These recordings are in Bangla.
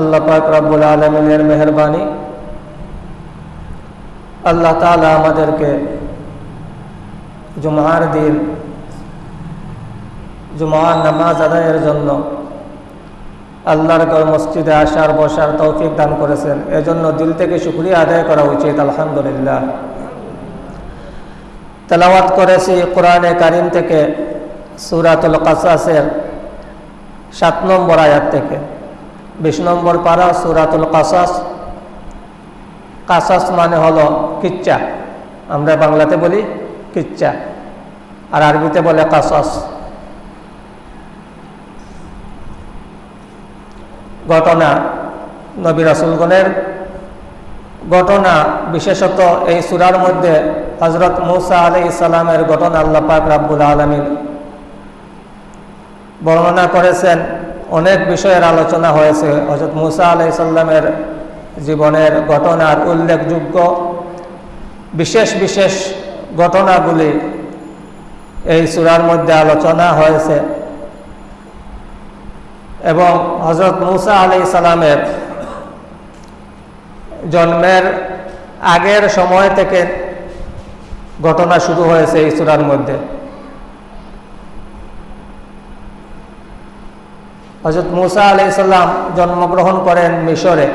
আল্লাহ পাক রব্বুল আলমিনের মেহরবানি। আল্লাহ তালা আমাদেরকে জুমার দিন, জুমার নামাজ আদায়ের জন্য আল্লাহর ঘর মসজিদে আসার, বসার তৌফিক দান করেছেন। এজন্য দিল থেকে শুক্রিয়া আদায় করা উচিত, আলহামদুলিল্লাহ। তেলাওয়াত করেছি কোরআনে কারিম থেকে, সুরাতুল কাসাসের সাত নম্বর আয়াত থেকে। বিশ নম্বর পারা, সুরাতুল কাসাস। কাসাস মানে হলো কিচ্চা আমরা বাংলাতে বলি কিচ্চা আর আরবিতে বলে কাসাস। ঘটনা, নবী রাসুলগণের ঘটনা, বিশেষত এই সুরার মধ্যে হজরত মুসা আলি ইসালামের ঘটনা আল্লাহ পাক রাব্বুল আলমিন বর্ণনা করেছেন। অনেক বিষয়ের আলোচনা হয়েছে। হজরত মুসা আলি সাল্লামের জীবনের ঘটনার উল্লেখযোগ্য বিশেষ বিশেষ ঘটনাগুলি এই সুরার মধ্যে আলোচনা হয়েছে। এবং হজরত মুসা আলি সালামের জন্মের আগের সময় থেকে ঘটনা শুরু হয়েছে এই সুরার মধ্যে। হজরত মুসা আলি সাল্লাম জন্মগ্রহণ করেন মিশরে।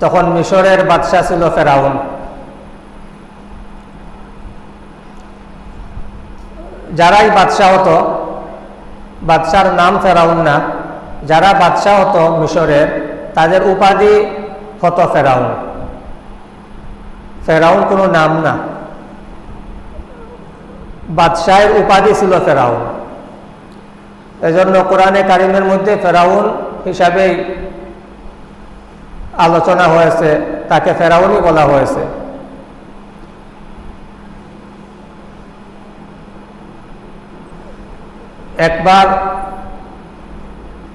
তখন মিশরের বাদশাহ ছিল ফেরাউন। যারাই বাদশাহ হতো, বাদশার নাম ফেরাউন না, যারা বাদশাহ হতো মিশরের, তাদের উপাধি হতো ফেরাউন। ফেরাউন কোনো নাম না। বাদশাহের উপাধি ছিল ফেরাউন। এজন্য কোরআনে কারিমের মধ্যে ফেরাউন হিসাবেই আলোচনা হয়েছে, তাকে ফেরাউনই বলা হয়েছে। একবার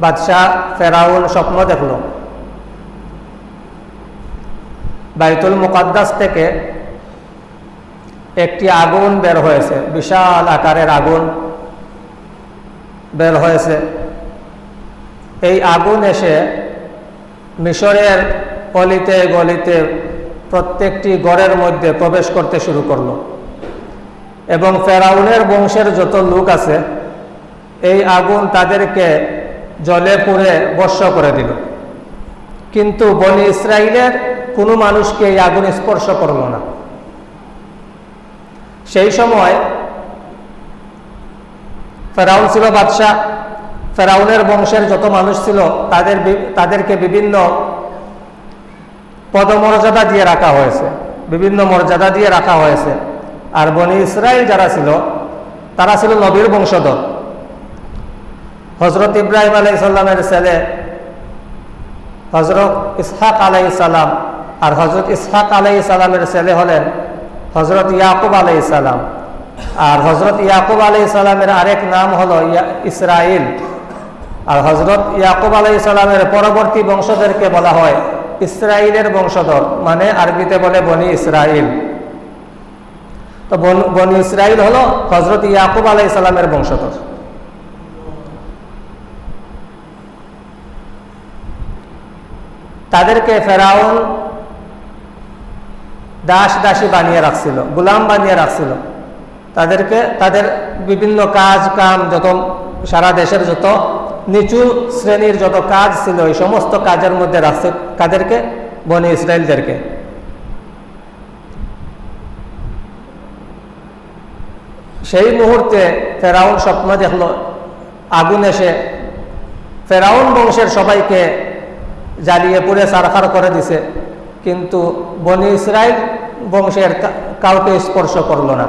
বাদশাহ ফেরাউন স্বপ্ন দেখল। বাইতুল মুকাদ্দাস থেকে একটি আগুন বের হয়েছে, বিশাল আকারের আগুন। বের হয়েছে। এই আগুন এসে মিশরের অলিতে গলিতে প্রত্যেকটি গড়ের মধ্যে প্রবেশ করতে শুরু করল। এবং ফেরাউনের বংশের যত লোক আছে, এই আগুন তাদেরকে জলে পুড়ে বর্ষ করে দিল। কিন্তু বনি ইসরায়েলের কোনো মানুষকে এই আগুন স্পর্শ করল না। সেই সময় ফেরাউন ছিল বাদশাহ। ফেরাউনের বংশের যত মানুষ ছিল, তাদের তাদেরকে বিভিন্ন পদমর্যাদা দিয়ে রাখা হয়েছে। বিভিন্ন মর্যাদা দিয়ে রাখা হয়েছে। আর বনি ইসরায়েল যারা ছিল, তারা ছিল নবীর বংশধর। হজরত ইব্রাহিম আলাই সাল্লামের ছেলে হজরত ইসহাক আলাই সালাম আর হজরত ইসহাক আলাই সালামের ছেলে হলেন হজরত ইয়াকুব আলাই সালাম। আর হজরত ইয়াকুব সালামের আরেক নাম হলো ইসরাইল। আর হজরত ইয়াকুব সালামের পরবর্তী বংশধরকে বলা হয় ইসরায়েলের বংশধর মানে আরবিতে বলে বনি ইসরাইল। তো বনি ইসরাইল হলো হজরত ইয়াকুব আলাই সালামের বংশধর। তাদেরকে ফেরাউন দাস দাসী বানিয়ে রাখছিল, গুলাম বানিয়ে রাখছিল। তাদেরকে, তাদের বিভিন্ন কাজ, কাম, যত সারা দেশের যত নিচু শ্রেণির যত কাজ ছিল, এই সমস্ত কাজের মধ্যে রাখছে কাদেরকে? বনি ইসরায়েলদেরকে। সেই মুহূর্তে ফেরাউন স্বপ্ন দেখল, আগুন এসে ফেরাউন বংশের সবাইকে জ্বালিয়ে পুড়ে সারখার করে দিছে, কিন্তু বনি ইসরায়েল বংশের কাউকে স্পর্শ করল না।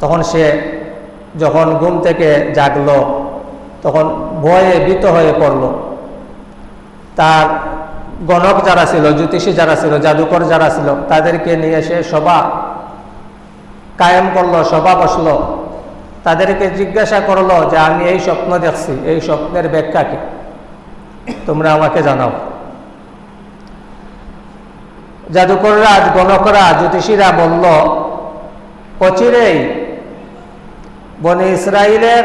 তখন সে যখন ঘুম থেকে জাগলো, তখন ভয়ে ভীত হয়ে পড়ল। তার গণক যারা ছিল, জ্যোতিষী যারা ছিল, জাদুকর যারা ছিল, তাদেরকে নিয়ে সে সভা কায়েম করল, সভা বসল। তাদেরকে জিজ্ঞাসা করল যে, আমি এই স্বপ্ন দেখছি, এই স্বপ্নের ব্যাখ্যা কি? তোমরা আমাকে জানাও। জাদুকররা, গণকরা, জ্যোতিষীরা বলল, অচিরেই বনে ইসরায়েলের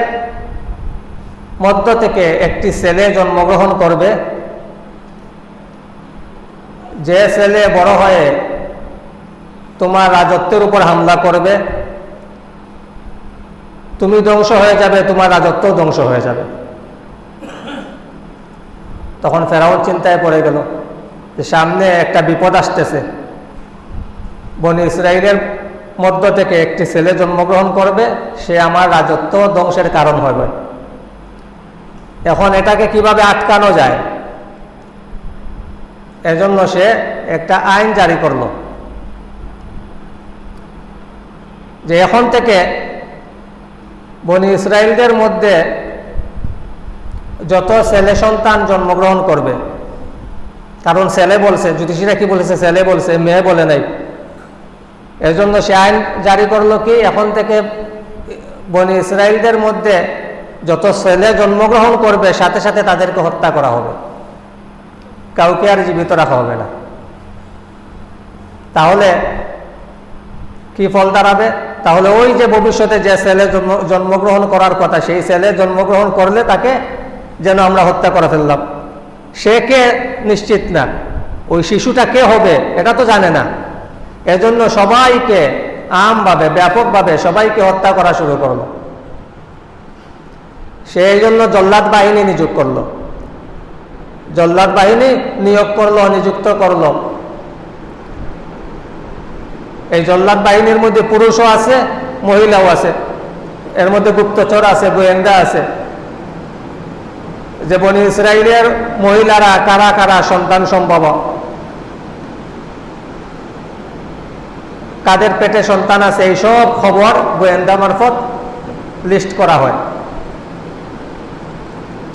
মধ্য থেকে একটি ছেলে জন্মগ্রহণ করবে। যে ছেলে বড় হয়ে তোমার রাজত্বের উপর হামলা করবে, তুমি ধ্বংস হয়ে যাবে, তোমার রাজত্ব ধ্বংস হয়ে যাবে। তখন ফেরাউন চিন্তায় পড়ে গেল যে সামনে একটা বিপদ আসতেছে। বনি ইসরায়েলের মধ্য থেকে একটি ছেলে জন্মগ্রহণ করবে, সে আমার রাজত্ব ধ্বংসের কারণ হবে। এখন এটাকে কীভাবে আটকানো যায়? এজন্য সে একটা আইন জারি করল। যে এখন থেকে বনি ইসরায়েলদের মধ্যে যত ছেলে সন্তান জন্মগ্রহণ করবে, কারণ ছেলে বলছে, জ্যোতিষীরা কি বলেছে? ছেলে বলছে, মেয়ে বলে নাই। এজন্য সে আইন জারি করল কি? এখন থেকে বনি ইসরায়েলদের মধ্যে যত ছেলে জন্মগ্রহণ করবে, সাথে সাথে তাদেরকে হত্যা করা হবে। কাউকে আর জীবিত রাখা হবে না। তাহলে কি ফল দাঁড়াবে? তাহলে ওই যে ভবিষ্যতে যে ছেলে জন্মগ্রহণ করার কথা, সেই ছেলে জন্মগ্রহণ করলে তাকে যেন আমরা হত্যা করে ফেললাম। সে কে? নিশ্চিত না। ওই শিশুটা কে হবে? এটা তো জানে না। এজন্য সবাইকে আমভাবে, ব্যাপকভাবে সবাইকে হত্যা করা শুরু করল। সেই জন্য জল্লাদ বাহিনী নিযোগ করল। জল্লাদ বাহিনী নিয়োগ করল, নিযুক্ত করল। এই জল্লাদ বাহিনীর মধ্যে পুরুষও আছে, মহিলাও আছে। এর মধ্যে গুপ্তচর আছে, গোয়েন্দা আছে। যে বনি ইসরায়েলের মহিলারা কারা কারা সন্তান সম্ভব? কাদের পেটে সন্তান আছে, এই সব খবর গোয়েন্দা মারফত লিস্ট করা হয়।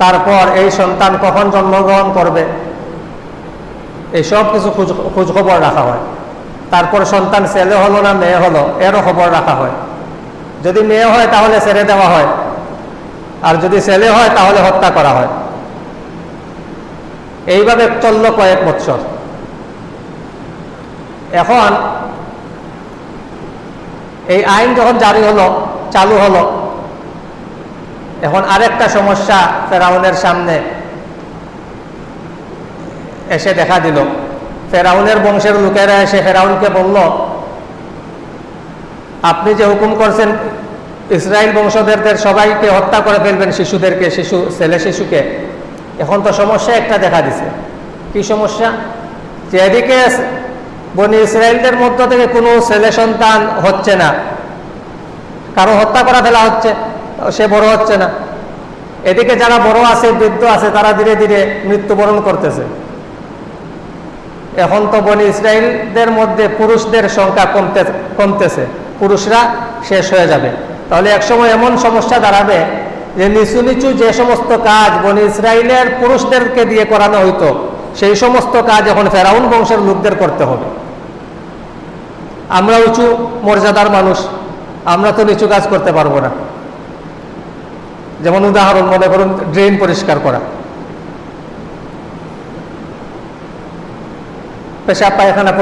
তারপর এই সন্তান কখন জন্মগ্রহণ করবে, এই সব কিছু খোঁজ খবর রাখা হয়। তারপর সন্তান ছেলে হলো না মেয়ে হলো, এরও খবর রাখা হয়। যদি মেয়ে হয় তাহলে ছেড়ে দেওয়া হয়, আর যদি ছেলে হয় তাহলে হত্যা করা হয়। এইভাবে চলল কয়েক বৎসর। এখন এই আইন যখন জারি হলো, চালু হলো, এখন আরেকটা সমস্যা ফেরাউনের সামনে এসে দেখা দিল। ফেরাউনের বংশের লোকেরা এসে ফেরাউনকে বলল, আপনি যে হুকুম করছেন ইসরায়েল বংশধরদের সবাইকে হত্যা করে ফেলবেন শিশুদেরকে, শিশু, ছেলে শিশুকে, এখন তো সমস্যা একটা দেখা দিছে। কি সমস্যা? যে এদিকে বনি ইসরায়েলদের মধ্য থেকে কোনো ছেলে সন্তান হচ্ছে না। কারও হত্যা করা ফেলা হচ্ছে, সে বড় হচ্ছে না। এদিকে যারা বড় আছে, বৃদ্ধ আছে, তারা ধীরে ধীরে মৃত্যুবরণ করতেছে। এখন তো বনি ইসরায়েলদের মধ্যে পুরুষদের সংখ্যা কমতে, কমতেছে। পুরুষরা শেষ হয়ে যাবে। তাহলে একসময় এমন সমস্যা দাঁড়াবে যে নিচু নিচু যে সমস্ত কাজ বনি ইসরায়েলের পুরুষদেরকে দিয়ে করানো হইতো, সেই সমস্ত কাজ এখন ফেরাউন বংশের লোকদের করতে হবে। আমরা উঁচু মর্যাদার মানুষ, আমরা তো নিচু কাজ করতে পারব না। যেমন উদাহরণ মনে করুন, ড্রেন পরিষ্কার করা। পেশাব পায়খানা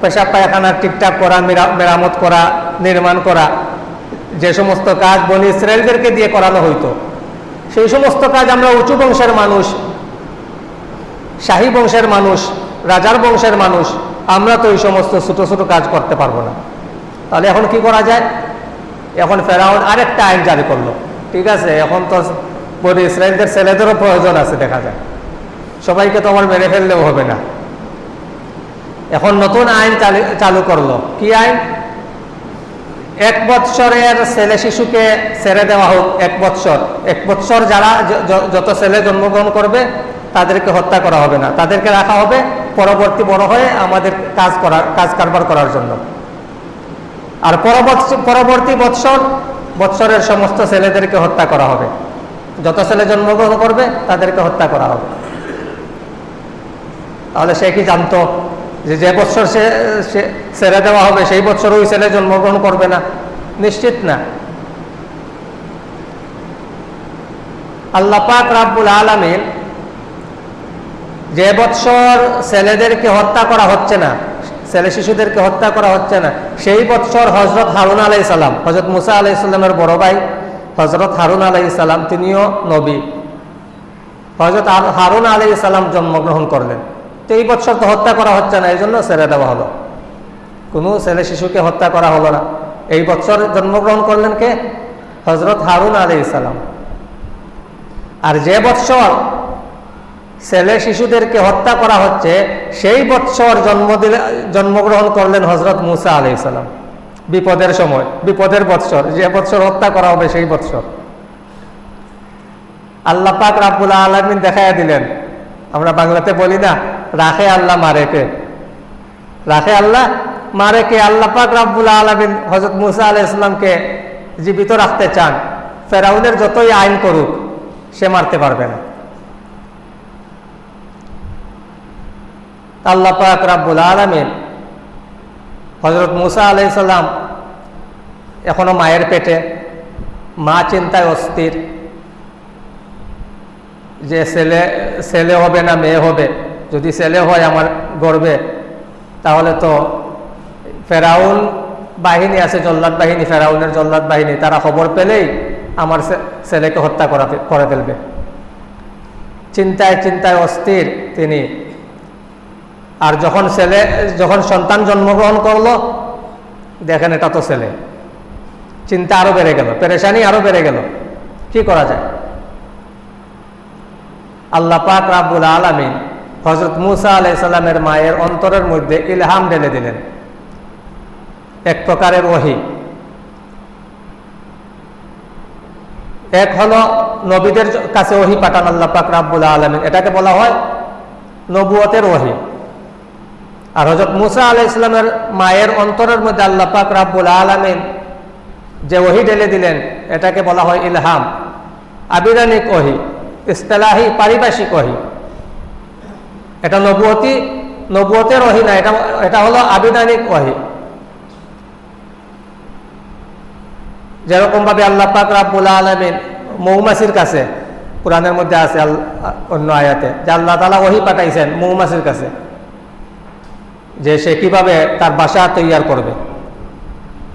পেশাব পায়খানা ঠিকঠাক করা মেরামত করা, নির্মাণ করা, যে সমস্ত কাজ বনি ইসরায়েলদেরকে দিয়ে করানো হইতো, সেই সমস্ত কাজ আমরা উঁচু বংশের মানুষ, শাহী বংশের মানুষ রাজার বংশের মানুষ, আমরা তো এই সমস্ত ছোট ছোট কাজ করতে পারব না। তাহলে এখন কি করা যায়? এখন ফেরাউন আরেকটা আইন জারি করল। ঠিক আছে, এখন তো বনি ইসরায়েলদের ছেলেদেরও প্রয়োজন আছে, দেখা যায় সবাইকে তো আমার মেরে ফেললেও হবে না। এখন নতুন আইন চালু করল। কি আইন? এক বৎসরের ছেলে শিশুকে ছেড়ে দেওয়া হোক, এক বৎসর। এক বৎসর যারা যত ছেলে জন্মগ্রহণ করবে তাদেরকে হত্যা করা হবে না। তাদেরকে রাখা হবে পরবর্তী বড় হয়ে আমাদের কাজ করার কাজ কারবার করার জন্য। আর পরবর্তী বৎসর, বৎসরের সমস্ত ছেলেদেরকে হত্যা করা হবে। যত ছেলে জন্মগ্রহণ করবে, তাদেরকে হত্যা করা হবে। তাহলে সে কি জানতো যে যে বছর সে ছেড়ে দেওয়া হবে, সেই বছর ওই ছেলে জন্মগ্রহণ করবে না? নিশ্চিত না। আল্লাহ পাক রাব্বুল আলমিন যে বৎসর ছেলেদেরকে হত্যা করা হচ্ছে না, ছেলে শিশুদেরকে হত্যা করা হচ্ছে না, সেই বৎসর হজরত হারুন আলাই সালাম হজরত মুসা আলাই সাল্লামের বড় ভাই হজরত হারুন আলাই সালাম, তিনিও নবী। হজরত হারুন আলাই সালাম জন্মগ্রহণ করলেন। তো এই বছর তো হত্যা করা হচ্ছে না এই জন্য ছেড়ে দেওয়া হলো। কোনো ছেলে শিশুকে হত্যা করা হলো না। এই বছর জন্মগ্রহণ করলেন কে? হজরত হারুন আলী সালাম। আর যে বৎসর ছেলে শিশুদেরকে হত্যা করা হচ্ছে, সেই বৎসর জন্ম দিলে, জন্মগ্রহণ করলেন হজরত মুসা আলি সালাম। বিপদের সময়, বিপদের বৎসর, যে বৎসর হত্যা করা হবে সেই বৎসর। আল্লাহ পাক রাবুল আলমিন দেখাইয়া দিলেন। আমরা বাংলাতে বলি না, রাখে আল্লাহ মারেকে রাখে আল্লাহ মারেকে আল্লাহ পাক রাব্বুল আলমিন হজরত মুসা আলাহ ইসলামকে জীবিত রাখতে চান। ফেরাউনের যতই আইন করুক, সে মারতে পারবে না। আল্লাহ পাক রাব্বুল আলমিন হজরত মুসা আলাইসাল্লাম এখনও মায়ের পেটে, মা চিন্তায় অস্থির, যে ছেলে ছেলে হবে না মেয়ে হবে, যদি ছেলে হয় আমার গর্বে, তাহলে তো ফেরাউন বাহিনী আছে, জল্লাদ বাহিনী, ফেরাউনের জল্লাদ বাহিনী, তারা খবর পেলেই আমার ছেলেকে হত্যা করা করে ফেলবে। চিন্তায় চিন্তায় অস্থির তিনি। আর যখন ছেলে, যখন সন্তান জন্মগ্রহণ করল, দেখেন এটা তো ছেলে। চিন্তা আরও বেড়ে গেল, পেরেশানি আরও বেড়ে গেল। কি করা যায়? আল্লাহ পাক রাবুল আলমিন হজরত মুসা আলাইসাল্লামের মায়ের অন্তরের মধ্যে ইলহাম ঢেলে দিলেন। এক প্রকারের ওহি। এক হলো নবীদের কাছে ওহি পাঠান আল্লাহ পাক রাব্বুল আলমিন। এটাকে বলা হয় নবুয়তের ওহি। আর হজরত মুসা আলাহ ইসলামের মায়ের অন্তরের মধ্যে আল্লাহ পাক রাব্বুল আলমিন যে ওহি ঢেলে দিলেন, এটাকে বলা হয় ইলহাম। আবিরানিক ওহি, ইস্তেলাহি, পারিভাষিক ওহি। এটা নবুয়তি, নবুয়তের ওহি না, এটা এটা হলো আবিধানিক ওহি। যেরকম ভাবে আল্লাহ পাক রাব্বুল আলমিন মৌমাছির কাছে, কোরআনের মধ্যে আছে অন্য আয়াতে, যে আল্লাহ তালা ওহি পাঠাইছেন মৌমাছির কাছে। যে সে কীভাবে তার বাসা তৈয়ার করবে।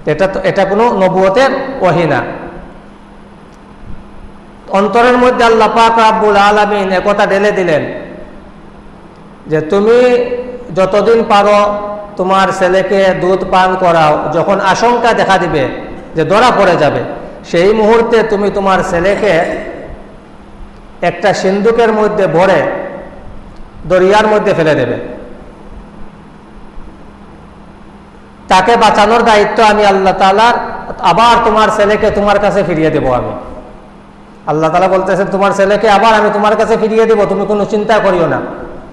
এটা তো, এটা কোনো নবুয়তের ওহি না। অন্তরের মধ্যে আল্লাহ পাক রাব্বুল আলমিন একথা ঢেলে দিলেন যে তুমি যতদিন পারো তোমার ছেলেকে দুধ পান করাও, যখন আশঙ্কা দেখা দিবে যে ধরা পড়ে যাবে, সেই মুহূর্তে তুমি তোমার ছেলেকে একটা সিন্ধুকের মধ্যে ভরে দরিয়ার মধ্যে ফেলে দেবে। তাকে বাঁচানোর দায়িত্ব আমি আল্লাহ তালার আবার তোমার ছেলেকে তোমার কাছে ফিরিয়ে দেব আমি। আল্লাহ তালা বলতেছেন, তোমার ছেলেকে আবার আমি তোমার কাছে ফিরিয়ে দেব। তুমি কোনো চিন্তা করিও না।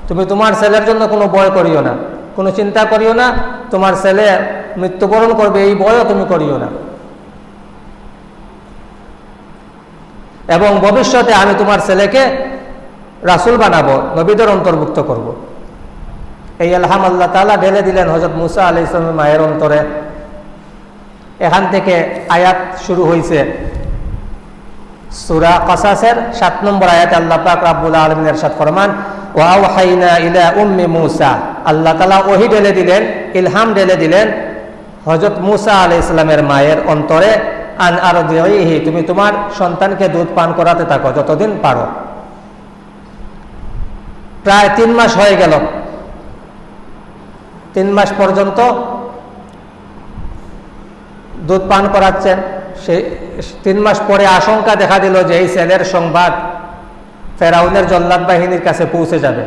তুমি তোমার ছেলের জন্য কোনো ভয় করিও না। কোনো চিন্তা করিও না, তোমার ছেলে মৃত্যুবরণ করবে, এই ভয়ও তুমি করিও না। এবং ভবিষ্যতে আমি তোমার ছেলেকে রাসুল বানাবো, নবীদের অন্তর্ভুক্ত করব। এই আলহাম আল্লাহ তালা ঢেলে দিলেন হজরত মুসা আলি ইসলামের মায়ের অন্তরে। এখান থেকে আয়াত শুরু হয়েছে সুরা কসাসের সাত নম্বর আয়াত আল্লাহ পাক রাব্বুল আলমিন এরশাদ ফরমান ওয়াহাইনা ইলা উম্মি মুসা। আল্লাহ তালা ওহি ঢেলে দিলেন, ইলহাম ঢেলে দিলেন হজরত মুসা আলি ইসলামের মায়ের অন্তরে, আন আর তুমি তোমার সন্তানকে দুধ পান করাতে থাকো যতদিন পারো। প্রায় তিন মাস হয়ে গেল তিন মাস পর্যন্ত দুধ পান করাচ্ছেন। সেই তিন মাস পরে আশঙ্কা দেখা দিল যে এই ছেলের সংবাদ ফেরাউনের জল্লাদ বাহিনীর কাছে পৌঁছে যাবে।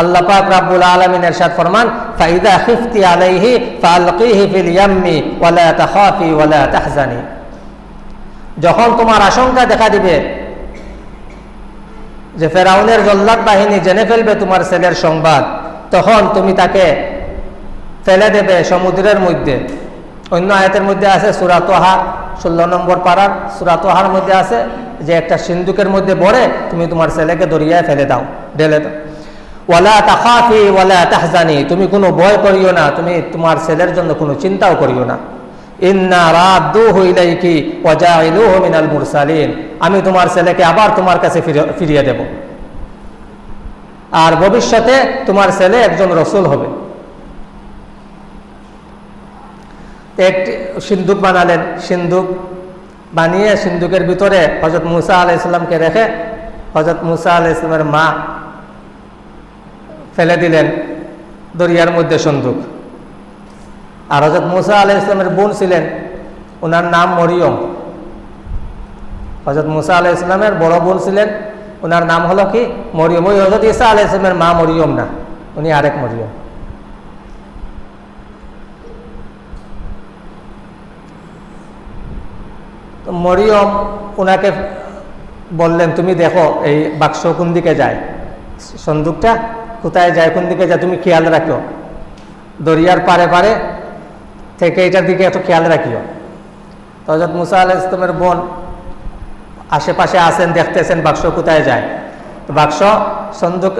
আল্লাহ পাক রাব্বুল আলামিন ইরশাদ ফরমান, ফাইদা খিফতি আলাইহি ফালকিহি ফিল ইয়াম্মি ওয়ালা তাখাফি ওয়ালা তাহজানি। যখন তোমার আশঙ্কা দেখা দিবে যে ফেরাউনের জল্লাদ বাহিনী জেনে ফেলবে তোমার ছেলের সংবাদ, তখন তুমি তাকে ফেলে দেবে সমুদ্রের মধ্যে। অন্য আয়াতের মধ্যে আছে সুরাতোহা ষোলো নম্বর পাড়ার সুরাতোহার মধ্যে আছে যে একটা সিন্ধুকের মধ্যে বড়ে তুমি তোমার ছেলেকে দরিয়ায় ফেলে দাও, ঢেলে দাও। ওয়ালা তাকাফি ওয়ালা তাহজানি, তুমি কোনো ভয় করিও না, তুমি তোমার ছেলের জন্য কোনো চিন্তাও করিও না। আমি তোমার ছেলেকে আবার তোমার কাছে ফিরিয়ে দেব। আর ভবিষ্যতে তোমার ছেলে একজন রসুল হবে। একটি সিন্দুক বানালেন সিন্দুক বানিয়ে সিন্দুকের ভিতরে হজরত মুসা আলাহ ইসলামকে রেখে হজরত মুসা আলাহ ইসলামের মা ফেলে দিলেন দরিয়ার মধ্যে সন্দুক আর হজরত মুসা আলাহ ইসলামের বোন ছিলেন ওনার নাম মরিয়ম। হজরত মুসা আলাহ ইসলামের বড় বোন ছিলেন ওনার নাম হলো কি? মরিয়ম। ওই হজরত ইসা আলাহ ইসলামের মা মরিয়ম না, উনি আরেক মরিয়ম। তো মরিয়ম ওনাকে বললেন, তুমি দেখো, এই বাক্স কোন দিকে যায়? সন্দুকটা কোথায় যায়, কোন দিকে যায়? তুমি খেয়াল রাখো। দরিয়ার পারে পারে থেকে এটার দিকে একটু খেয়াল রাখিও। তো হজরত মুসা আলাহ ইসলামের বোন আশেপাশে আসেন দেখতেছেন বাক্স কোথায় যায়। তো বাক্স সন্দুক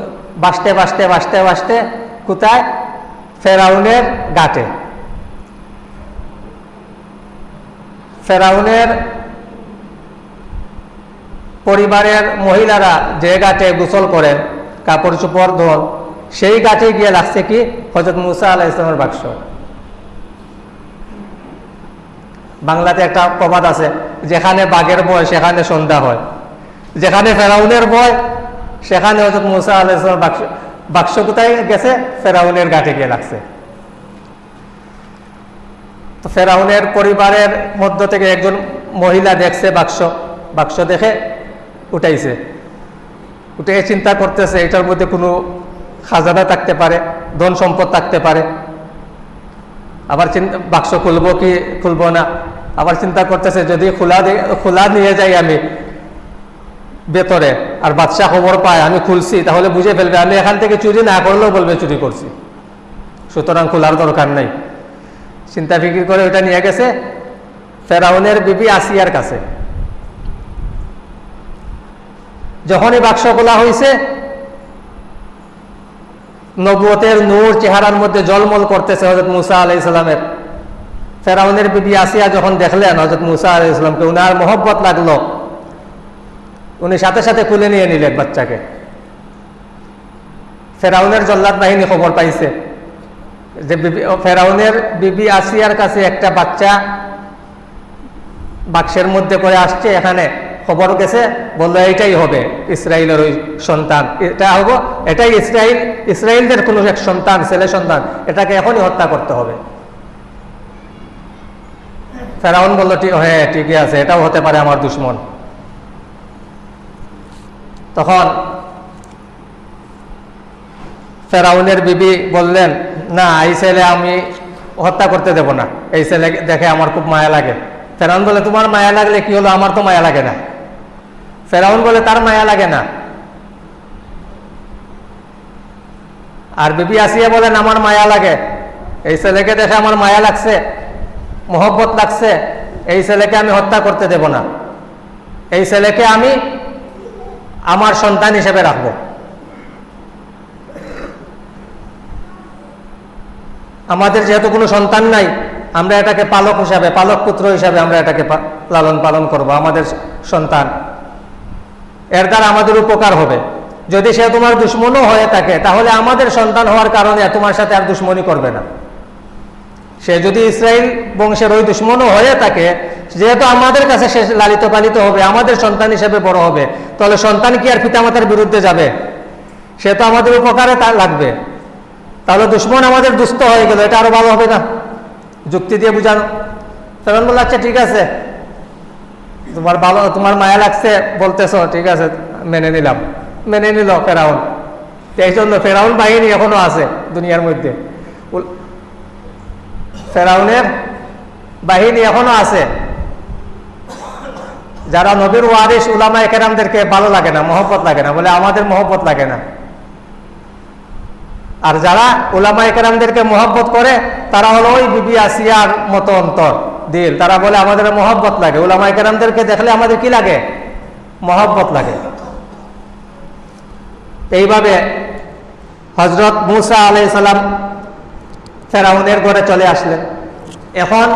বাসতে বাসতে বাসতে বাসতে কোথায়? ফেরাউনের গাটে ফেরাউনের পরিবারের মহিলারা যে গাটে গোসল করেন, কাপড় চোপড় ধোন, সেই গাছে গিয়ে লাগছে কি? হজরত মুসা আলাহ ইসলামের বাক্স। বাংলাতে একটা প্রবাদ আছে, যেখানে বাঘের বয় সেখানে সন্ধ্যা হয়। যেখানে ফেরাউনের বয় সেখানে হজরত মুসা আলাহ ইসলামের বাক্স বাক্স কোথায় গেছে, ফেরাউনের গাটে গিয়ে লাগছে। তো ফেরাউনের পরিবারের মধ্য থেকে একজন মহিলা দেখছে বাক্স বাক্স দেখে উঠাইছে। উঠে চিন্তা করতেছে, এটার মধ্যে কোনো খাজানা থাকতে পারে ধন সম্পদ থাকতে পারে। আবার বাক্স খুলবো কি খুলবো না? আবার চিন্তা করতেছে, যদি খোলা খোলা নিয়ে যাই আমি ভেতরে, আর বাদশাহ খবর পায়, আমি খুলছি, তাহলে বুঝে ফেলবে, আমি এখান থেকে চুরি না করলেও বলবে চুরি করছি। সুতরাং খোলার দরকার নাই। চিন্তা ফিকির করে ওটা নিয়ে গেছে, ফেরাউনের বিবি আসিয়ার কাছে। যখনই বাক্স খোলা হয়েছে নবুয়তের নূর চেহারার মধ্যে জলমল করতেছে হজরত মুসা আলাই ইসলামের ফেরাউনের বিবি আসিয়া যখন দেখলেন হজরত মুসা আলাই ইসলামকে উনার মোহব্বত লাগল। উনি সাথে সাথে খুলে নিয়ে নিলেন বাচ্চাকে। ফেরাউনের জল্লাদ বাহিনী খবর পাইছে যে ফেরাউনের বিবি আসিয়ার কাছে একটা বাচ্চা বাক্সের মধ্যে করে আসছে এখানে। খবর গেছে, বলল, এইটাই হবে, ইসরায়েলের ওই সন্তান। এটা হব, এটাই ইসরায়েল, ইসরায়েলদের কোনো এক সন্তান, ছেলে সন্তান, এটাকে এখনই হত্যা করতে হবে। ফেরাউন বলল হ্যাঁ ঠিকই আছে, এটাও হতে পারে আমার দুশ্মন। তখন ফেরাউনের বিবি বললেন, না, এই ছেলে আমি হত্যা করতে দেব না, এই ছেলে দেখে আমার খুব মায়া লাগে। ফেরাউন বলে তোমার মায়া লাগলে কি হলো? আমার তো মায়া লাগে না। ফেরাউন বলে, তার মায়া লাগে না। আর বিবি আসিয়া বলেন, আমার মায়া লাগে। এই ছেলেকে দেখে আমার মায়া লাগছে, মোহব্বত লাগছে। এই ছেলেকে আমি হত্যা করতে দেব না। এই ছেলেকে আমি আমার সন্তান হিসেবে রাখব। আমাদের যেহেতু কোনো সন্তান নাই, আমরা এটাকে পালক হিসাবে, পালক পুত্র হিসাবে আমরা এটাকে লালন পালন করব, আমাদের সন্তান। এর দ্বারা আমাদের উপকার হবে। যদি সে তোমার দুশ্মনও হয়ে থাকে, তাহলে আমাদের সন্তান হওয়ার কারণে তোমার সাথে আর দুশ্মনী করবে না। সে যদি ইসরায়েল বংশের ওই দুশ্মনও হয়ে থাকে, যেহেতু আমাদের কাছে সে লালিত পালিত হবে, আমাদের সন্তান হিসেবে বড় হবে, তাহলে সন্তান কি আর পিতামাতার বিরুদ্ধে যাবে? সে তো আমাদের উপকারে তা লাগবে। তাহলে দুশ্মন আমাদের দুস্থ হয়ে গেল, এটা আরও ভালো হবে না? যুক্তি দিয়ে বুঝানো। তখন বলল আচ্ছা ঠিক আছে। তোমার ভালো, তোমার মায়া লাগছে বলতেছ, ঠিক আছে, মেনে নিলাম। মেনে নিল ফেরাউন। এই জন্য ফেরাউন বাহিনী এখনও আছে দুনিয়ার মধ্যে। ফেরাউনের বাহিনী এখনও আছে। যারা নবীর ওয়ারিস উলামা একেরামদেরকে ভালো লাগে না, মহব্বত লাগে না, বলে আমাদের মহব্বত লাগে না। আর যারা উলামা একরামদেরকে মহব্বত করে, তারা হলো ওই বিবি আসিয়ার মতো অন্তর। দিল তারা বলে, আমাদের মহব্বত লাগে। উলামা একরামদেরকে দেখলে আমাদের কি লাগে? মহব্বত লাগে। এইভাবে হজরত মুসা আলাই সালাম ফেরাউনের ঘরে চলে আসলেন। এখন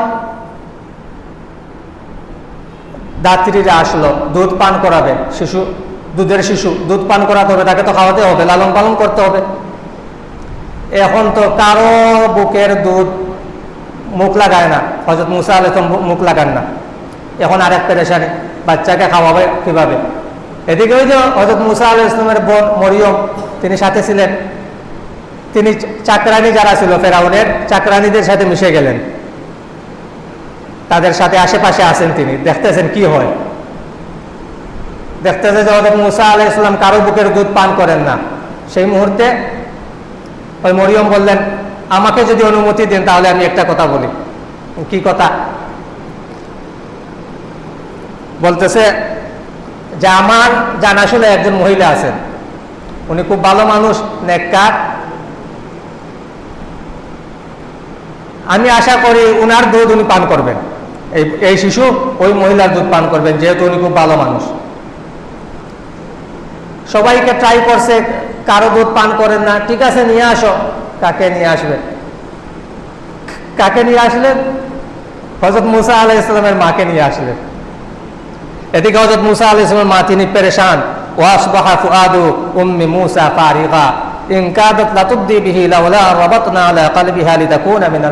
দাত্রীরা আসলো, দুধ পান করাবে। শিশু, দুধের শিশু, দুধ পান করাতে হবে, তাকে তো খাওয়াতে হবে, লালন পালন করতে হবে। এখন তো কারও বুকের দুধ মুখ লাগায় না। হজরত মুসা আলাহ মুখ লাগান না। এখন আর আরেক পেরেশানি, বাচ্চাকে খাওয়াবে কীভাবে? এদিকে ওই যে হজরত মুসা আলাহ ইসলামের বোন মরিয়ম, তিনি সাথে ছিলেন। তিনি চাকরানি যারা ছিল, ফেরাউনের চাকরানিদের সাথে মিশে গেলেন। তাদের সাথে আশেপাশে আছেন তিনি। দেখতেছেন কি হয়। দেখতেছে যে হজরত মুসা আলাহ ইসলাম কারও বুকের দুধ পান করেন না। সেই মুহূর্তে ওই মরিয়ম বললেন আমাকে যদি অনুমতি দেন, তাহলে আমি একটা কথা বলি। কি কথা? বলতেছে যে, আমার জানাশোনা একজন মহিলা আছেন। উনি খুব ভালো মানুষ, নেককার। আমি আশা করি উনার দুধ উনি পান করবেন। এই এই শিশু ওই মহিলার দুধ পান করবেন, যেহেতু উনি খুব ভালো মানুষ। সবাইকে ট্রাই করছে, কারও দুধ পান করেন না। ঠিক আছে, নিয়ে আসো। কাকে নিয়ে আসবে? কাকে নিয়ে আসলেন? হজরত মুসা আলাহ ইসলামের মাকে নিয়ে আসলেন। এদিকে হজরত মুসা আলাহ ইসলামের মা তিনি পেরেশান। ওয়াসবাহা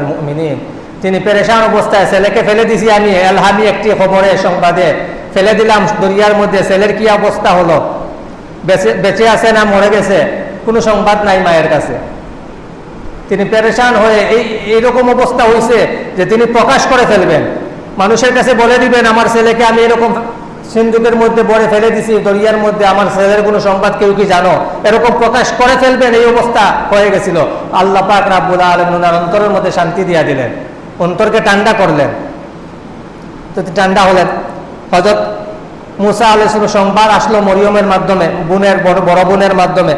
মুমিনিন। তিনি পেরেশান অবস্থায় ছেলেকে ফেলে দিছি আমি, এলহামি একটি খবরে সংবাদে। ফেলে দিলাম দরিয়ার মধ্যে ছেলের কি অবস্থা হলো? বেঁচে আছে না মরে গেছে? কোনো সংবাদ নাই মায়ের কাছে। তিনি পেরেশান হয়ে এই, এইরকম অবস্থা হয়েছে যে তিনি প্রকাশ করে ফেলবেন। মানুষের কাছে বলে দিবেন, আমার ছেলেকে আমি এরকম সিন্ধুকের মধ্যে বড়ে ফেলে দিছি, দরিয়ার মধ্যে আমার ছেলের কোনো সংবাদ কেউ কি জানো? এরকম প্রকাশ করে ফেলবেন, এই অবস্থা হয়ে গেছিল। আল্লাহ পাক রাব্বুল আলম ওনার অন্তরের মধ্যে শান্তি দিয়া দিলেন, অন্তরকে ঠান্ডা করলেন। তো ঠান্ডা হলেন। হজরত মুসা আলাইসলাম সংবাদ আসলো মরিয়মের মাধ্যমে, বোনের, বড় বড় বোনের মাধ্যমে।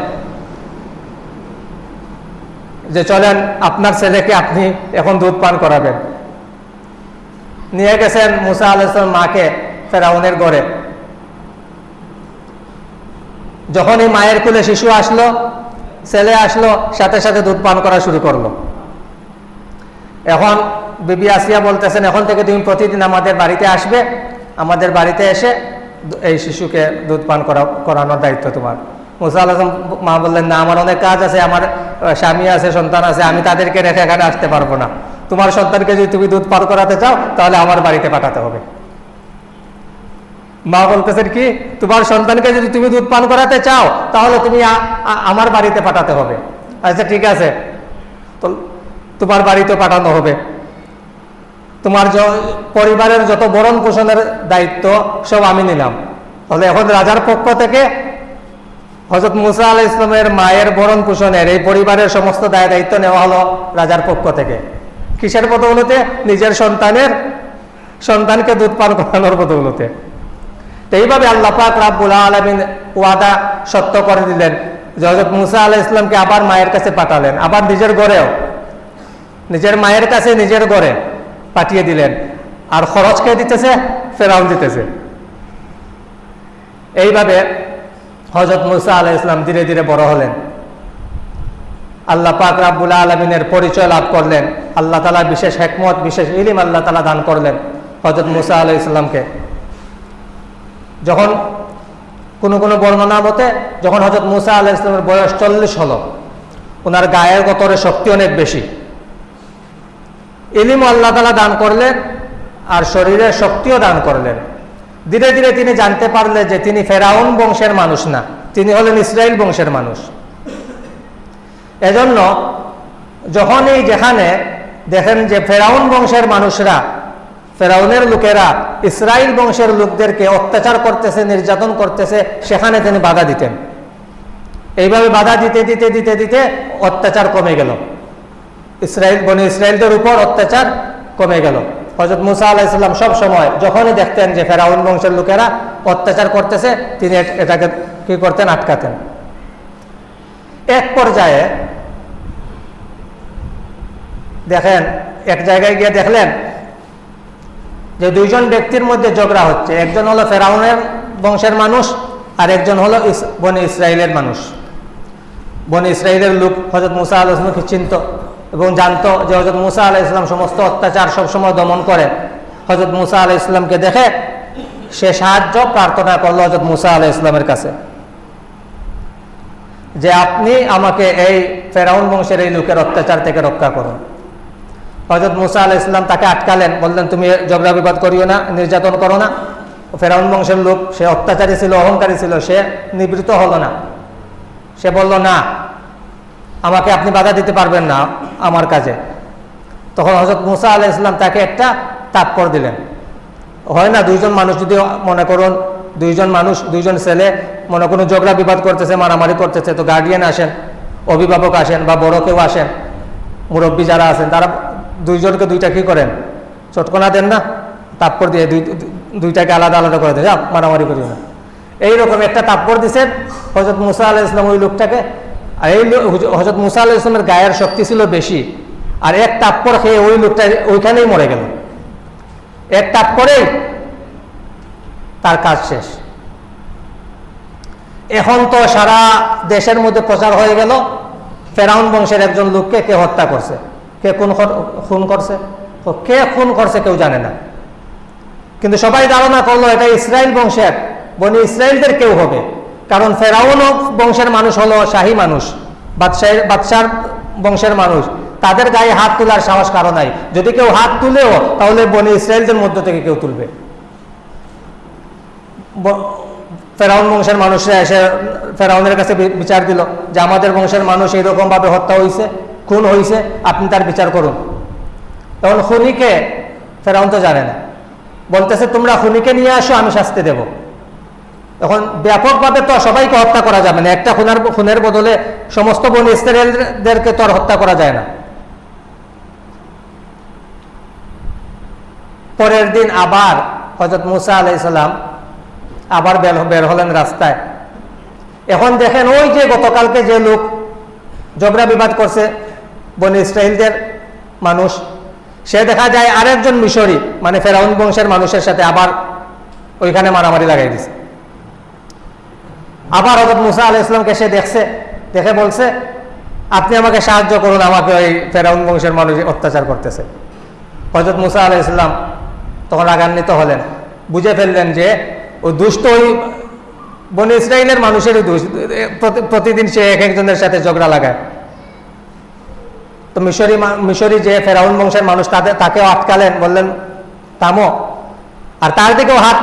যে চলেন, আপনার ছেলেকে আপনি এখন দুধ পান করাবেন। নিয়ে গেছেন মুসা আলাইসলাম মাকে ফেরাউনের গড়ে যখন এই মায়ের কুলে শিশু আসলো, ছেলে আসলো, সাথে সাথে দুধ পান করা শুরু করল। এখন বিবি আসিয়া বলতেছেন, এখন থেকে তুমি প্রতিদিন আমাদের বাড়িতে আসবে। আমাদের বাড়িতে এসে এই শিশুকে দুধ পান করা, করানোর দায়িত্ব তোমার। মুসা আলম মা বললেন, না, আমার অনেক কাজ আছে, আমার স্বামী আছে, সন্তান আছে, আমি তাদেরকে রেখে এখানে আসতে পারব না। তোমার সন্তানকে যদি তুমি দুধ পান করাতে চাও, তাহলে আমার বাড়িতে পাঠাতে হবে। মা বলতেছেন কি, তোমার সন্তানকে যদি তুমি দুধ পান করাতে চাও, তাহলে তুমি আমার বাড়িতে পাঠাতে হবে। আচ্ছা ঠিক আছে। তো তোমার বাড়িতে পাঠানো হবে। তোমার পরিবারের যত বরণ পোষণের দায়িত্ব, সব আমি নিলাম। তাহলে এখন রাজার পক্ষ থেকে হজরত মুসা আলাহ ইসলামের মায়ের বরণ পোষণের এই পরিবারের সমস্ত দায় দায়িত্ব নেওয়া হলো রাজার পক্ষ থেকে। কিসের বদৌলতে? নিজের সন্তানের, সন্তানকে দুধ পান করানোর বদৌলতে। তো এইভাবে আল্লাহ পাক রাব্বুল আলমিন ওয়াদা সত্য করে দিলেন। হজরত মুসা আলাহ ইসলামকে আবার মায়ের কাছে পাঠালেন, আবার নিজের গড়েও। নিজের মায়ের কাছে নিজের গড়ে পাঠিয়ে দিলেন। আর খরচ কে দিতেছে? ফেরাউন দিতেছে। এইভাবে হজরত মুসা আলাহ ইসলাম ধীরে ধীরে বড় হলেন। আল্লাহ পাক রাব্বুল আলমিনের পরিচয় লাভ করলেন। আল্লাহ তালা বিশেষ হেকমত, বিশেষ ইলিম আল্লাহ তালা দান করলেন হজরত মুসা আলাহ ইসলামকে যখন কোনো কোনো বর্ণনা মতে যখন হজরত মুসা আলাহ ইসলামের বয়স চল্লিশ হলো, ওনার গায়ের গতরে শক্তি অনেক বেশি। ইলিম আল্লাহ তালা দান করলেন আর শরীরের শক্তিও দান করলেন। ধীরে ধীরে তিনি জানতে পারলে যে তিনি ফেরাউন বংশের মানুষ না, তিনি হলেন ইসরায়েল বংশের মানুষ। এজন্য যখনই যেখানে দেখেন যে ফেরাউন বংশের মানুষরা, ফেরাউনের লোকেরা ইসরায়েল বংশের লোকদেরকে অত্যাচার করতেছে, নির্যাতন করতেছে, সেখানে তিনি বাধা দিতেন। এইভাবে বাধা দিতে দিতে দিতে দিতে অত্যাচার কমে গেল। ইসরায়েল বনে ইসরায়েলদের উপর অত্যাচার কমে গেল। হজরত মুসা আলাহিসাল্লাম সব সময় যখনই দেখতেন যে ফেরাউন বংশের লোকেরা অত্যাচার করতেছে, তিনি এটাকে কি করতেন? আটকাতেন। এক পর্যায়ে দেখেন, এক জায়গায় গিয়ে দেখলেন যে দুইজন ব্যক্তির মধ্যে ঝগড়া হচ্ছে। একজন হলো ফেরাউনের বংশের মানুষ আর একজন হলো বনে ইসরায়েলের মানুষ। বনে ইসরায়েলের লোক হজরত মুসা আলহামকে চিনত। এবং জানতো যে হজরত মুসা আলাহ ইসলাম সমস্ত অত্যাচার সবসময় দমন করে। হজরত মুসা আলাহ ইসলামকে দেখে সে সাহায্য প্রার্থনা করল হজরত মুসা আলাহ ইসলামের কাছে। যে আপনি আমাকে এই ফেরাউন বংশের এই লোকের অত্যাচার থেকে রক্ষা করুন। হজরত মুসা আলাহ ইসলাম তাকে আটকালেন, বললেন, তুমি ঝগড়া বিবাদ করিও না, নির্যাতন করো না। ফেরাউন বংশের লোক, সে অত্যাচারী ছিল, অহংকারী ছিল, সে নিবৃত হলো না। সে বলল, না। আমাকে আপনি বাধা দিতে পারবেন না আমার কাজে। তখন হজরত মুসা আলাহ ইসলাম তাকে একটা তাৎপর দিলেন। হয় না, দুইজন মানুষ যদি মনে করুন, দুইজন মানুষ, দুইজন ছেলে মনে করুন ঝগড়া বিবাদ করতেছে, মারামারি করতেছে, তো গার্ডিয়ান আসেন, অভিভাবক আসেন বা বড় কেউ আসেন, মুরব্বী যারা আছেন, তারা দুইজনকে দুইটা কি করেন? চটকনা দেন না তাৎপর দিয়ে দুই, দুইটাকে আলাদা আলাদা করে দেন মারামারি করিও না। এইরকম একটা তাৎপর দিচ্ছেন হজরত মুসা আলাহ ইসলাম ওই লোকটাকে আর এই হজরত মুসা আলাহ ইসলামের গায়ের শক্তি ছিল বেশি। আর এক তাৎপর খেয়ে ওই লোকটা ওইখানেই মরে গেল। এক তাৎপরেই তার কাজ শেষ। এখন তো সারা দেশের মধ্যে প্রচার হয়ে গেল। ফেরাউন বংশের একজন লোককে কে হত্যা করছে? কে কোন খুন করছে? কে খুন করছে কেউ জানে না। কিন্তু সবাই ধারণা করল, এটা ইসরায়েল বংশের। বনি ইসরায়েলদের কেউ হবে। কারণ ফেরাউন বংশের মানুষ হলো শাহী মানুষ, বাদশাহ, বাদশার বংশের মানুষ। তাদের গায়ে হাত তোলার সাহস কারও নাই। যদি কেউ হাত তুলেও, তাহলে বনি ইসরায়েলদের মধ্য থেকে কেউ তুলবে। ফেরাউন বংশের মানুষরা এসে ফেরাউনের কাছে বিচার দিল যে আমাদের বংশের মানুষ এইরকম ভাবে হত্যা হয়েছে খুন হয়েছে আপনি তার বিচার করুন। তখন খুনিকে, ফেরাউন তো জানে না। বলতেছে, তোমরা খুনিকে নিয়ে আসো, আমি শাস্তি দেব। এখন ব্যাপকভাবে তো সবাইকে হত্যা করা যাবে না একটা খুনের খুনের বদলে সমস্ত বন ইসরায়েলদেরকে তো আর হত্যা করা যায় না। পরের দিন আবার হজরত মুসা আলাইসাল্লাম আবার বের হলেন রাস্তায়। এখন দেখেন ওই যে গতকালকে যে লোক জবরা বিবাদ করছে বনি ইসরায়েলদের মানুষ, সে দেখা যায় আরেকজন মিশরি মানে ফেরাউন বংশের মানুষের সাথে আবার ওইখানে মারামারি লাগাই দিছে। আবার হজরত মুসা আলাহ ইসলামকে সে দেখছে? দেখে বলছে, আপনি আমাকে সাহায্য করুন, আমাকে ওই ফেরাউন বংশের মানুষ অত্যাচার করতেছে। হজরত মুসা আলাহ ইসলাম তখন রাগান্বিত হলেন। বুঝে ফেললেন যে ওই দুষ্ট ওই বনে ইসরায়েলের মানুষেরই দোষ প্রতিদিন সে এক একজনের সাথে ঝগড়া লাগায়। তো মিশরি মিশরি যে ফেরাউন বংশের মানুষ তাদের তাকেও আটকালেন, বললেন, থামো আর তার দিকেও হাত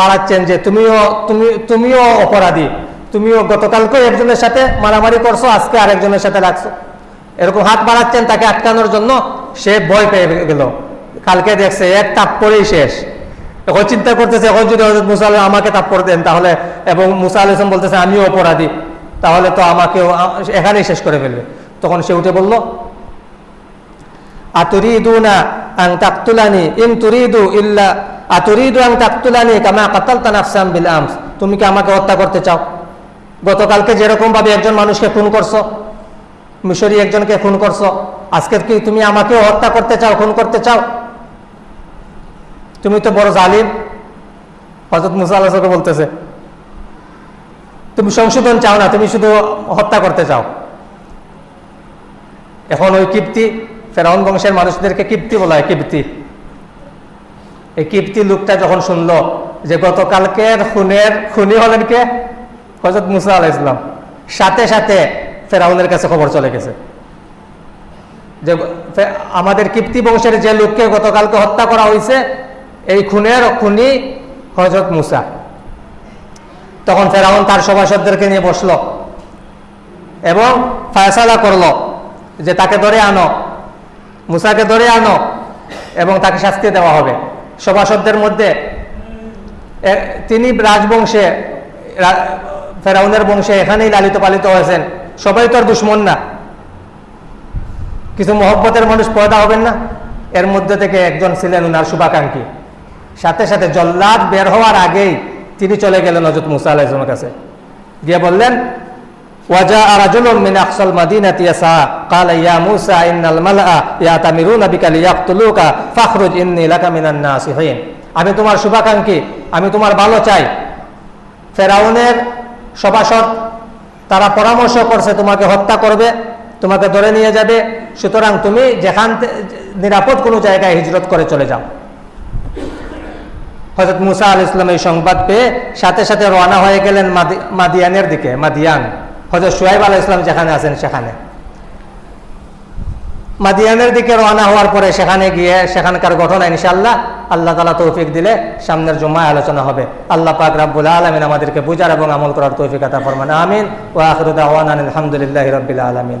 বাড়াচ্ছেন যে তুমিও, তুমি, তুমিও অপরাধী। তুমিও গতকালকেও একজনের সাথে মারামারি করছ, আজকে আরেকজনের সাথে রাখছো এরকম হাত বাড়াচ্ছেন, তাকে আটকানোর জন্য সে ভয় পেয়ে গেল। কালকে দেখছে, এক তাপ পরেই শেষ। এখন চিন্তা করতেছে, এখন যদি হজরত মুসা আমাকে তাপ্পর দেন তাহলে, এবং মুসা আলম বলতেছে, আমিও অপরাধী। তাহলে তো আমাকেও এখানেই শেষ করে ফেলবে। তখন সে উঠে বলল আতুরিদুনা আং তাকতুলানি ইন তুরিদু ইল্লা আতুরিদু আং তাকতুলানি কামা কাতালতা নাফসাম বিল আমস তুমি কি আমাকে হত্যা করতে চাও? গতকালকে যেরকম ভাবে একজন মানুষকে খুন করছ, মিশরি একজনকে খুন করছ, আজকে কি তুমি আমাকেও হত্যা করতে চাও, খুন করতে চাও? তুমি তো বড় জালিম। হজরত মুসা বলতেছে, তুমি সংশোধন চাও না, তুমি শুধু হত্যা করতে চাও। এখন ওই কীর্তি ফেরাউন বংশের মানুষদেরকে কীর্তি বলা হয় কীর্তি এই কীর্তি লোকটা যখন শুনল যে গতকালকের খুনের, খুনি হলেন কে? হজরত মুসা আলাহ ইসলাম সাথে সাথে ফেরাউনের কাছে খবর চলে গেছে। যে আমাদের কীর্তি বংশের যে লোককে গতকালকে হত্যা করা হয়েছে এই খুনের খুনি হজরত মুসা। তখন ফেরাউন তার সভাসদদেরকে নিয়ে বসল এবং ফায়সালা করল যে তাকে ধরে আনো। মুসাকে ধরে আনো এবং তাকে শাস্তি দেওয়া হবে। সভাসদদের মধ্যে তিনি রাজবংশে ফেরাউনের বংশে এখানেই লালিত পালিত হয়েছেন। সবাই তো আর দুশ্মন না। কিছু মহব্বতের মানুষ পয়দা হবেন না। এর মধ্যে থেকে একজন ছিলেন উনার শুভাকাঙ্ক্ষী। সাথে সাথে জল্লাদ বের হওয়ার আগেই তিনি চলে গেলেন হজরত মুসা আলাহিসের কাছে। গিয়ে বললেন ওয়াজা রাজুলুম মিন আকসাল মাদিনাতি ইয়াসা قال يا موسى ان الملأ يأتمرون بك ليقتلوك فاخرج اني لك من الناصحين আমি তোমার শুভাকাঙ্ক্ষী আমি তোমার ভালো চাই ফেরাউনের সভাসদ তারা পরামর্শ করছে তোমাকে হত্যা করবে তোমাকে ধরে নিয়ে যাবে সুতরাং তুমি যেখান নিরাপদ কোনো জায়গায় হিজরত করে চলে যাও হজরত মুসা আল ইসলাম এই সংবাদ পেয়ে সাথে সাথে রওনা হয়ে গেলেন মাদিয়ানের দিকে মাদিয়ান হজরত সোহেব আলাহ ইসলাম যেখানে আছেন সেখানে। মাদিয়ানের দিকে রওনা হওয়ার পরে সেখানে গিয়ে সেখানকার ঘটনা ইনশাল্লাহ আল্লাহ তালা তৌফিক দিলে সামনের জুম্মায় আলোচনা হবে। আল্লাহ পাক রাব্বুল আলমিন আমাদেরকে বুঝার এবং আমল করার তৌফিক আতা ফরমান। আমিন। ও আখিরু আলহামদুলিল্লাহ রবিল্লা আলামিন।